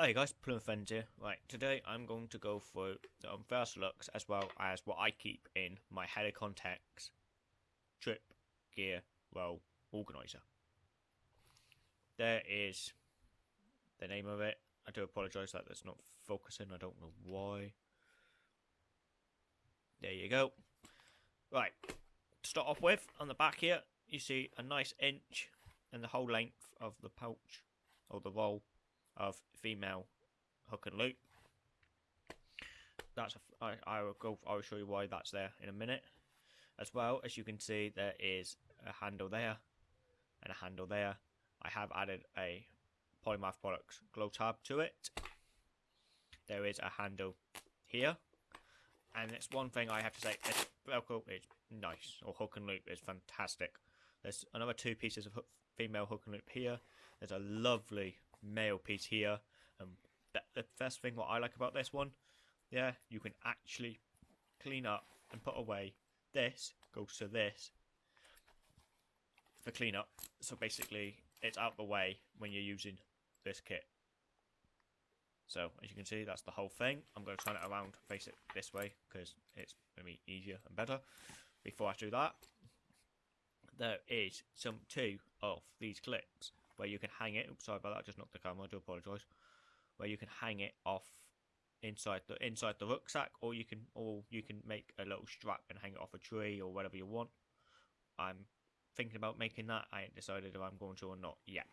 Hey guys, Plymouth here. Right, today I'm going to go through um, first looks as well as what I keep in my Helikon-Tex trip gear well organizer. There is the name of it. I do apologise that that's not focusing. I don't know why. There you go. Right, to start off with, on the back here, you see a nice inch and the whole length of the pouch or the roll of female hook and loop. That's a, I, I will go. I will show you why that's there in a minute. As well as you can see, there is a handle there and a handle there. I have added a Polymath Products glow tab to it. There is a handle here, and it's one thing I have to say. This Velcro is nice, or hook and loop is fantastic. There's another two pieces of hook, female hook and loop here. There's a lovely male piece here. Um, the, the first thing what I like about this one, yeah, you can actually clean up and put away. This goes to this for cleanup. So basically, it's out the way when you're using this kit. So as you can see, that's the whole thing. I'm going to turn it around, face it this way because it's going to be easier and better. Before I do that, there is some two of these clips where you can hang it. Oops, sorry about that. I just knocked the camera. I do apologise. Where you can hang it off inside the inside the rucksack, or you can or you can make a little strap and hang it off a tree or whatever you want. I'm thinking about making that. I ain't decided if I'm going to or not yet.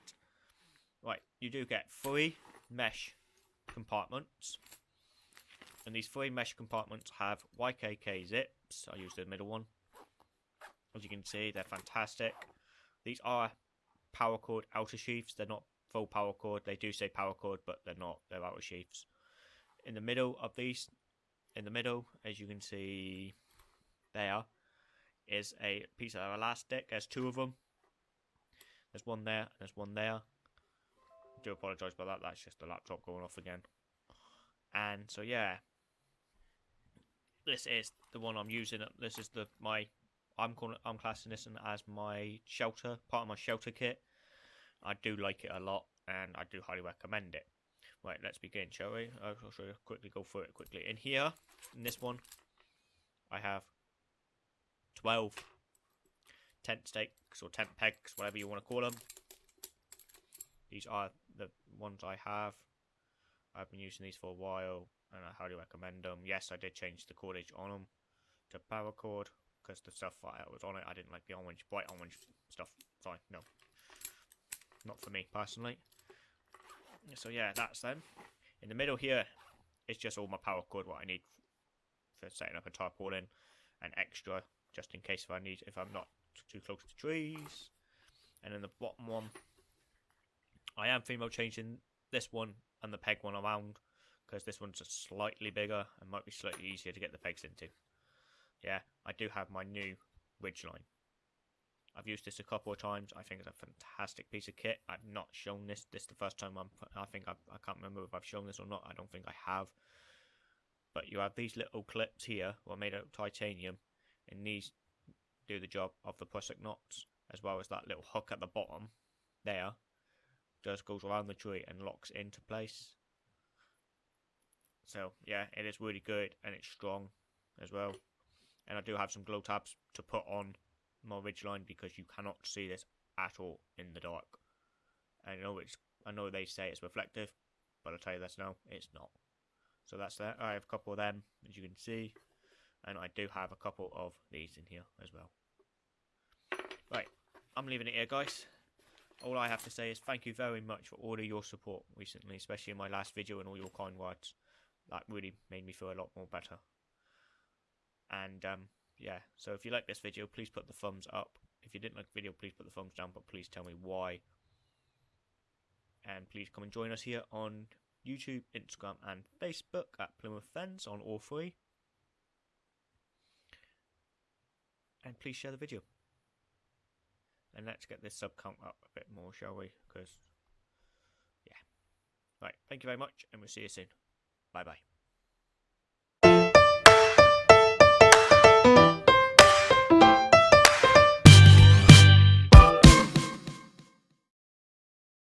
Right, you do get three mesh compartments. And these three mesh compartments have YKK zips. I use the middle one. As you can see, they're fantastic. These are paracord outer sheaths. They're not full paracord. They do say paracord, but they're not. They're outer sheaths. In the middle of these, in the middle, as you can see there, is a piece of elastic. There's two of them. There's one there, and there's one there. I do apologise about that. That's just the laptop going off again. And so yeah, this is the one I'm using. This is the my I'm calling I'm classing this as my shelter part of my shelter kit. I do like it a lot, and I do highly recommend it. Right, let's begin, shall we? Uh, I'll show you quickly go through it quickly. In here, in this one, I have 12 tent stakes or tent pegs, whatever you want to call them. These are the ones I have. I've been using these for a while, and I highly recommend them. Yes, I did change the cordage on them to paracord because the stuff I was on it, I didn't like the orange, bright orange stuff. Sorry, no. Not for me, personally. So yeah, that's them. In the middle here, it's just all my paracord, what I need for setting up a tarpaulin, and extra, just in case if I need, if I'm not too close to trees. And then the bottom one, I am female changing this one and the peg one around, because this one's slightly bigger and might be slightly easier to get the pegs into. Yeah, I do have my new Ridgeline. I've used this a couple of times. I think it's a fantastic piece of kit. I've not shown this. This is the first time I'm. I think I've, I can't remember if I've shown this or not. I don't think I have. But you have these little clips here, were made out of titanium, and these do the job of the prusik knots, as well as that little hook at the bottom. There, just goes around the tree and locks into place. So yeah, it is really good and it's strong as well and I do have some glow tabs to put on my ridgeline because you cannot see this at all in the dark. I know it's I know they say it's reflective, but I'll tell you this now, it's not. So that's that. I have a couple of them, as you can see, and I do have a couple of these in here as well. Right, I'm leaving it here, guys. All I have to say is thank you very much for all of your support recently, especially in my last video and all your kind words. That really made me feel a lot more better. And um, yeah, so if you like this video, please put the thumbs up. If you didn't like the video, please put the thumbs down, but please tell me why. And please come and join us here on YouTube, Instagram, and Facebook at Plymouth Fens on all three. And please share the video. And let's get this sub count up a bit more, shall we? Because, yeah. Right, thank you very much, and we'll see you soon. Bye bye.